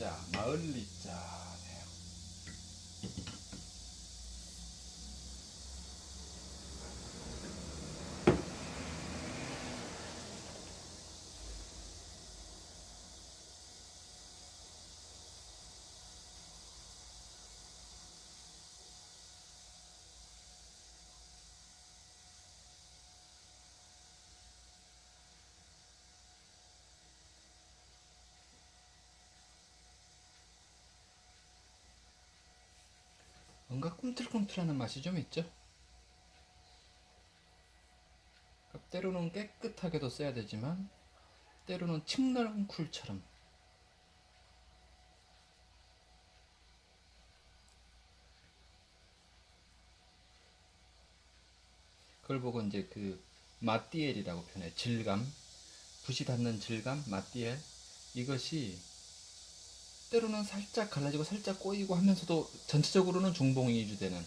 리자, 마을 리자. 뭔가 꿈틀꿈틀하는 맛이 좀 있죠? 그러니까 때로는 깨끗하게도 써야 되지만 때로는 칡널쿨처럼. 그걸 보고 이제 그 마띠엘이라고 표현해 질감. 붓이 닿는 질감 마띠엘. 이것이 때로는 살짝 갈라지고 살짝 꼬이고 하면서도 전체적으로는 중봉이 유지되는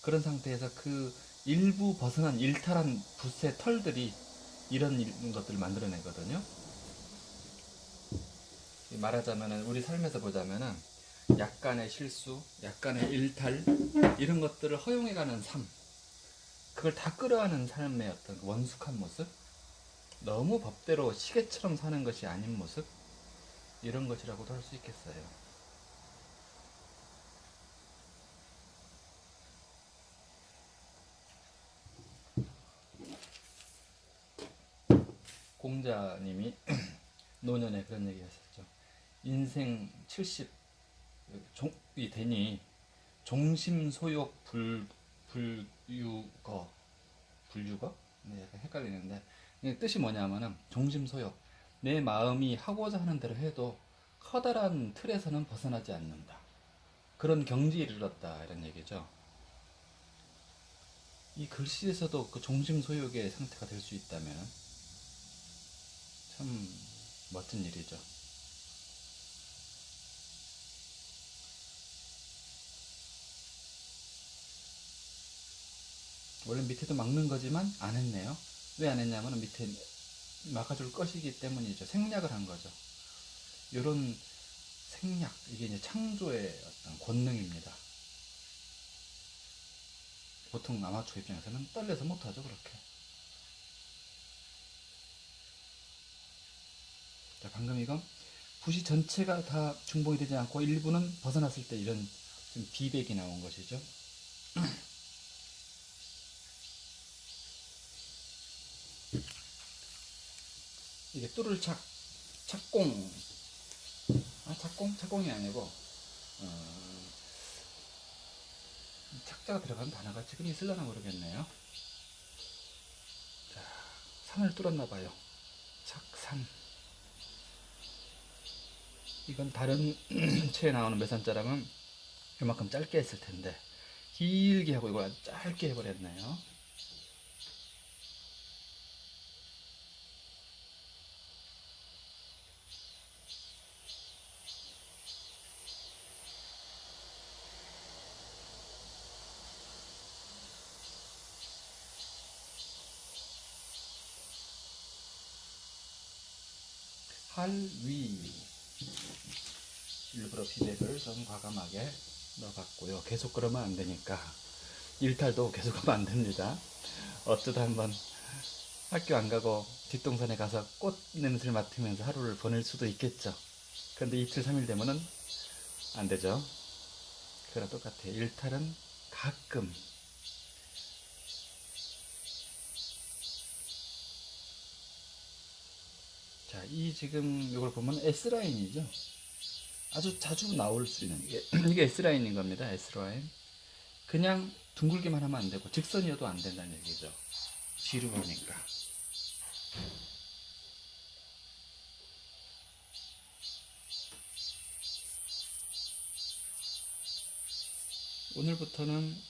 그런 상태에서 그 일부 벗어난 일탈한 붓의 털들이 이런 일- 것들을 만들어내거든요. 말하자면은 우리 삶에서 보자면은 약간의 실수, 약간의 일탈 이런 것들을 허용해가는 삶, 그걸 다 끌어안는 삶의 어떤 그 원숙한 모습, 너무 법대로 시계처럼 사는 것이 아닌 모습, 이런 것이라고도 할 수 있겠어요. 공자님이 노년에 그런 얘기 하셨죠. 인생 70, 종, 이 되니 종심소욕 불, 불유거, 불유거? 네, 약간 헷갈리는데, 뜻이 뭐냐면은, 종심소욕. 내 마음이 하고자 하는 대로 해도 커다란 틀에서는 벗어나지 않는다. 그런 경지에 이르렀다. 이런 얘기죠. 이 글씨에서도 그 종심소욕의 상태가 될 수 있다면 참 멋진 일이죠. 원래 밑에도 막는 거지만 안 했네요. 왜 안 했냐면 밑에 막아줄 것이기 때문이죠. 생략을 한 거죠. 이런 생략, 이게 이제 창조의 어떤 권능입니다. 보통 아마추어 입장에서는 떨려서 못하죠, 그렇게. 자, 방금 이건 붓이 전체가 다 중봉이 되지 않고 일부는 벗어났을 때 이런 좀 비백이 나온 것이죠. 이게 뚜를 착, 착공. 아, 착공? 착공이 아니고, 어, 착자가 들어간 단어가 지금 있을려나 모르겠네요. 자, 산을 뚫었나봐요. 착산. 이건 다른 체에 나오는 매산자랑은 이만큼 짧게 했을 텐데, 길게 하고 이걸 짧게 해버렸네요. 할위 일부러 비백을 좀 과감하게 넣어봤고요. 계속 그러면 안 되니까 일탈도 계속 하면 안 됩니다. 어쩌다 한번 학교 안 가고 뒷동산에 가서 꽃 냄새를 맡으면서 하루를 보낼 수도 있겠죠. 그런데 이틀, 삼일 되면은 안 되죠. 그거랑 똑같아요. 일탈은 가끔 자, 이 지금 이걸 보면 S라인이죠. 아주 자주 나올 수 있는 이게, 이게 S라인인 겁니다. S라인. 그냥 둥글기만 하면 안 되고 직선이어도 안 된다는 얘기죠. 보니까. 오늘부터는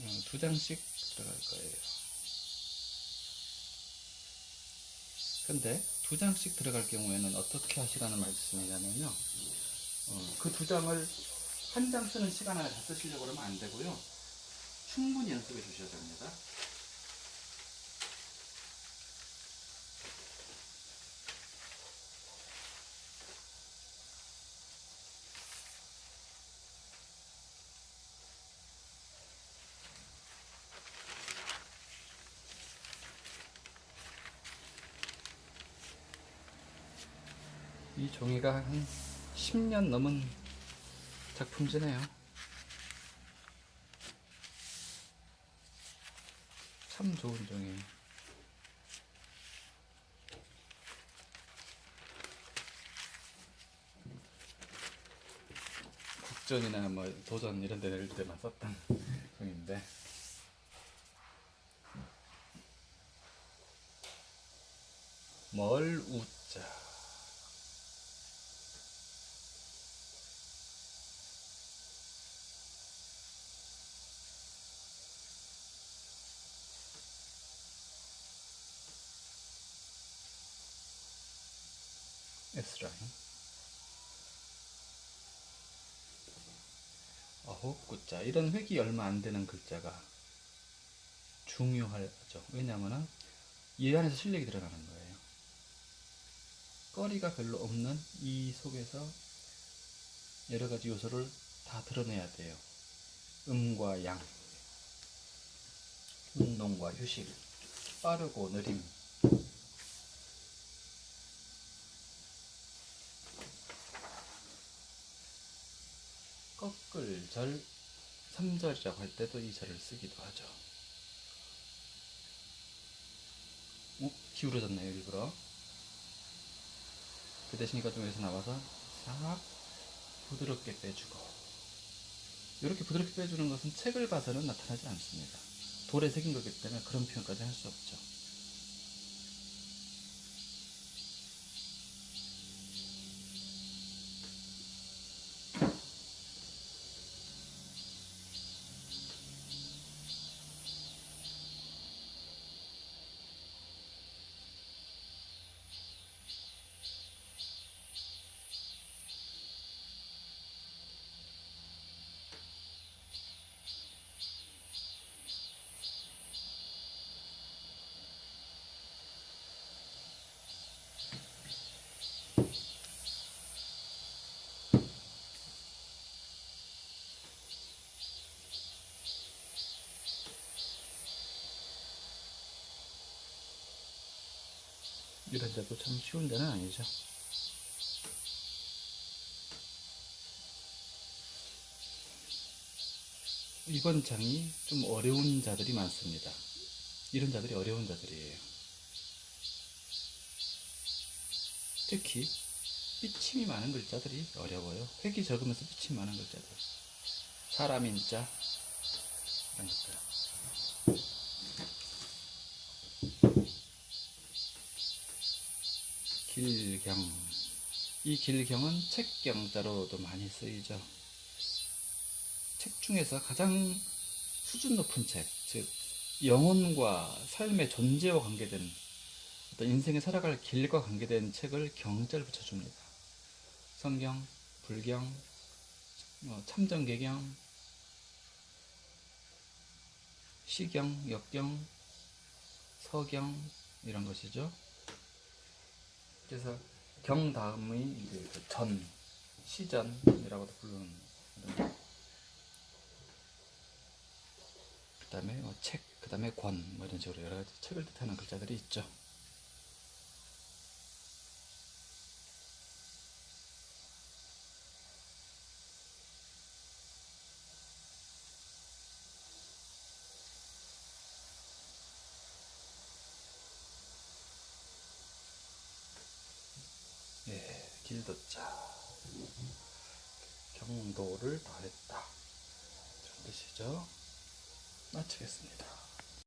어, 두 장씩 들어갈 거예요. 근데 두 장씩 들어갈 경우에는 어떻게 하시라는 말씀이냐면요. 어, 그두 장을 한 장 쓰는 시간 안에 다 쓰시려고 그러면 안 되고요. 충분히 연습해 주셔야 됩니다. 이 종이가 한 10년 넘은 작품지네요. 참 좋은 종이에요. 국전이나 뭐 도전 이런 데 낼 때만 썼던 종인데 멀 우자 라인 아홉 글자. 이런 획이 얼마 안 되는 글자가 중요하죠. 왜냐하면 이 안에서 실력이 들어가는 거예요. 거리가 별로 없는 이 속에서 여러 가지 요소를 다 드러내야 돼요. 음과 양 운동과 휴식 빠르고 느림 꺾을 절 3절이라고 할 때도 이 절을 쓰기도 하죠. 어? 기울어졌나요, 일부러? 그 대신 이가 좀 여기서 나와서 싹 부드럽게 빼주고 이렇게 부드럽게 빼주는 것은 책을 봐서는 나타나지 않습니다. 돌에 새긴 거기 때문에 그런 표현까지 할 수 없죠. 이런 데도 참 쉬운 데는 아니죠. 이번 장이 좀 어려운 자들이 많습니다. 이런 자들이 어려운 자들이에요. 특히 삐침이 많은 글자들이 어려워요. 획이 적으면서 삐침이 많은 글자들. 사람인 자 이런 것들. 길경. 이 길경은 책경자로도 많이 쓰이죠. 책 중에서 가장 수준 높은 책, 즉, 영혼과 삶의 존재와 관계된 어떤 인생에 살아갈 길과 관계된 책을 경자를 붙여줍니다. 성경, 불경, 어, 참정계경, 시경, 역경, 서경 이런 것이죠. 그래서 경 다음의 이제 그 전, 시전이라고도 부르는 그 다음에 뭐 책, 그 다음에 권, 뭐 이런 식으로 여러 가지 책을 뜻하는 글자들이 있죠. 예, 길도자. 경도를 더했다. 뜻이죠. 마치겠습니다.